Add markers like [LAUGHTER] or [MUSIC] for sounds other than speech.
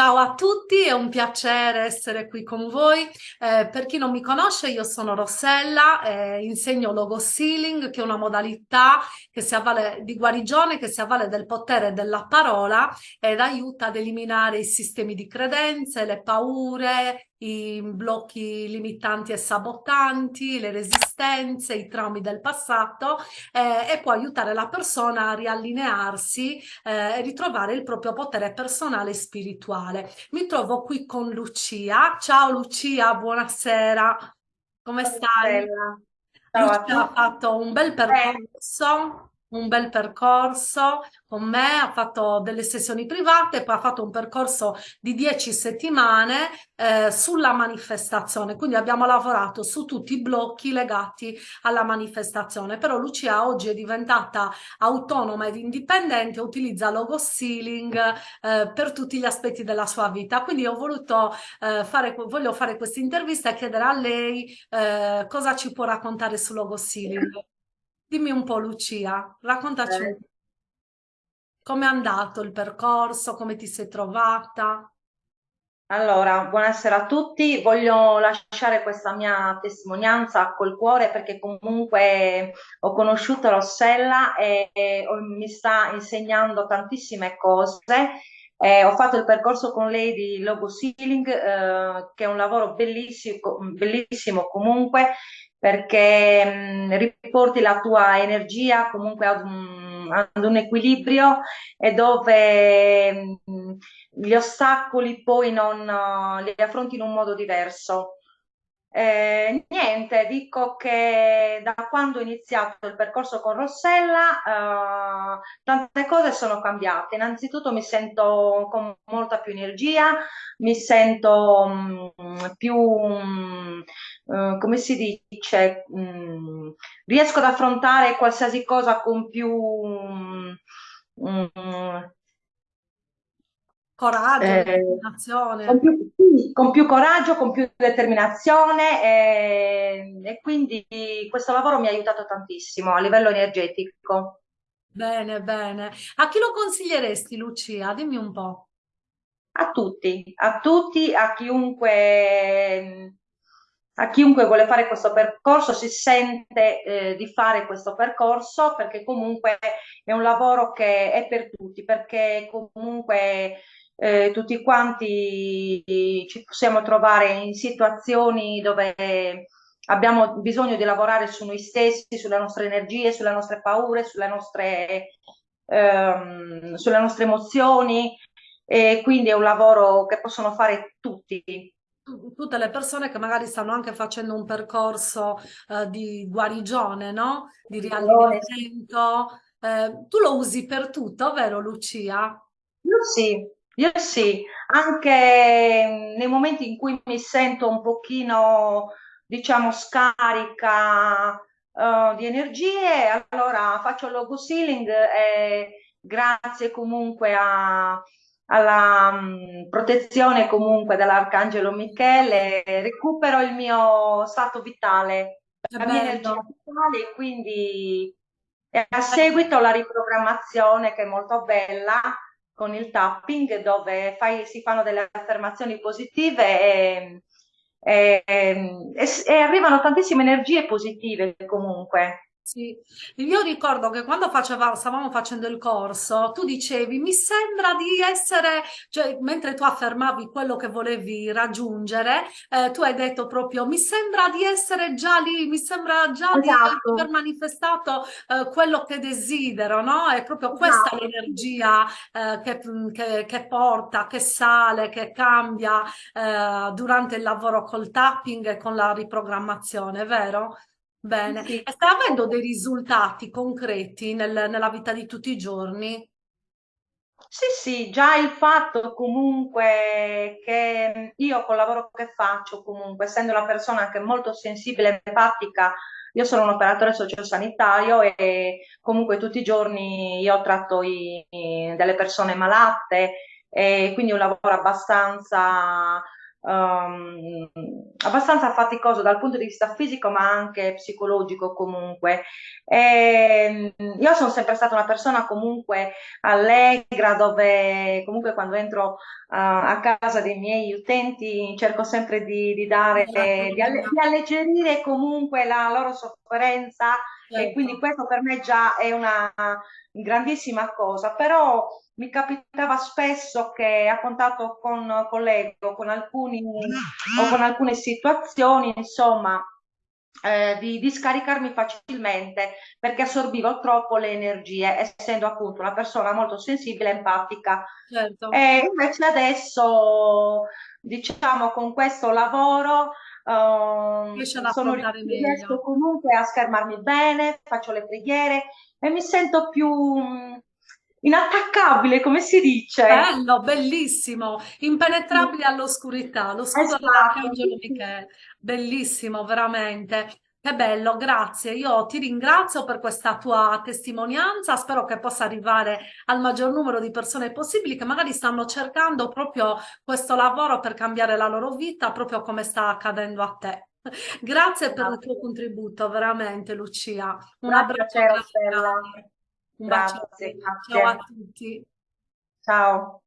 Ciao a tutti, è un piacere essere qui con voi. Eh, per chi non mi conosce, io sono Rossella, eh, insegno Logo Sealing, che è una modalità che si avvale di guarigione, che si avvale del potere della parola ed aiuta ad eliminare i sistemi di credenze, le paure, i blocchi limitanti e sabotanti, le resistenze, i traumi del passato eh, e può aiutare la persona a riallinearsi eh, e ritrovare il proprio potere personale e spirituale. Mi trovo qui con Lucia. Ciao Lucia, buonasera. Come stai? Lucia ha fatto un bel percorso un bel percorso con me, ha fatto delle sessioni private, poi ha fatto un percorso di dieci settimane eh, sulla manifestazione, quindi abbiamo lavorato su tutti i blocchi legati alla manifestazione, però Lucia oggi è diventata autonoma ed indipendente, utilizza logo sealing eh, per tutti gli aspetti della sua vita, quindi ho voluto eh, fare, voglio fare questa intervista e chiedere a lei eh, cosa ci può raccontare su logo sealing. Dimmi un po' Lucia, raccontaci eh. come è andato il percorso, come ti sei trovata. Allora, buonasera a tutti. Voglio lasciare questa mia testimonianza col cuore perché comunque ho conosciuto Rossella e, e mi sta insegnando tantissime cose. Eh, ho fatto il percorso con lei di logo sealing, eh, che è un lavoro bellissimo, bellissimo comunque perché mh, riporti la tua energia comunque ad un, ad un equilibrio e dove mh, gli ostacoli poi non uh, li affronti in un modo diverso. Eh, niente, dico che da quando ho iniziato il percorso con Rossella eh, tante cose sono cambiate. Innanzitutto mi sento con molta più energia, mi sento mh, mm, più, mh, mm, eh, come si dice, mh, mm, riesco ad affrontare qualsiasi cosa con più coraggio, eh, determinazione. Con più, con più, coraggio, con più determinazione e, e, quindi questo lavoro mi ha aiutato tantissimo a livello energetico. Bene, bene. A chi lo consiglieresti, Lucia? Dimmi un po'. A tutti, a tutti, a chiunque, a chiunque vuole fare questo percorso, si sente eh, di fare questo percorso perché comunque è un lavoro che è per tutti, perché comunque eh, tutti quanti ci possiamo trovare in situazioni dove abbiamo bisogno di lavorare su noi stessi, sulle nostre energie, sulle nostre paure, sulle nostre, ehm, sulle nostre emozioni e quindi è un lavoro che possono fare tutti tutte le persone che magari stanno anche facendo un percorso eh, di guarigione, no? Di riallineamento. Eh, tu lo usi per tutto, vero Lucia? Io sì, io sì, anche nei momenti in cui mi sento un pochino, diciamo, scarica uh, di energie, allora faccio il logo sealing e grazie comunque a, alla um, protezione comunque dell'Arcangelo Michele recupero il mio stato vitale, la mia energia vitale e quindi a seguito la riprogrammazione che è molto bella con il tapping dove fai, si fanno delle affermazioni positive e, e, e, e arrivano tantissime energie positive comunque. Sì, io ricordo che quando faceva, stavamo facendo il corso, tu dicevi, mi sembra di essere, cioè mentre tu affermavi quello che volevi raggiungere, eh, tu hai detto proprio, mi sembra di essere già lì, mi sembra già esatto. di aver manifestato eh, quello che desidero, no? È proprio questa esatto. l'energia eh, che, che, che, porta, che sale, che cambia eh, durante il lavoro col tapping e con la riprogrammazione, vero? Bene, sì. e stai avendo dei risultati concreti nel, nella vita di tutti i giorni? Sì, sì, già il fatto comunque che io col lavoro che faccio, comunque, essendo una persona anche molto sensibile e empatica, io sono un operatore sociosanitario e comunque tutti i giorni io tratto i, delle persone malate e quindi un lavoro abbastanza um, abbastanza faticoso dal punto di vista fisico, ma anche psicologico comunque. E, io sono sempre stata una persona comunque allegra, dove comunque quando entro uh, a casa dei miei utenti cerco sempre di, di dare, di, alle, di alleggerire comunque la loro sofferenza certo. e quindi questo per me già è una grandissima cosa, però mi capitava spesso che a contatto con colleghi o con, alcuni, o con alcune situazioni, insomma, eh, di, di, scaricarmi facilmente perché assorbivo troppo le energie, essendo appunto una persona molto sensibile e empatica. Certo. E invece adesso, diciamo, con questo lavoro uh, sono riesco comunque a schermarmi bene, faccio le preghiere e mi sento più inattaccabile, come si dice? Bello, bellissimo, impenetrabile all'oscurità, lo scudo esatto. dell'Arcangelo Michele, bellissimo, veramente. Che bello, grazie. Io ti ringrazio per questa tua testimonianza, spero che possa arrivare al maggior numero di persone possibili che magari stanno cercando proprio questo lavoro per cambiare la loro vita, proprio come sta accadendo a te. [LAUGHS] Grazie per il tuo contributo, veramente Lucia. Un abbraccio. Un bacio. Ciao a tutti. Ciao.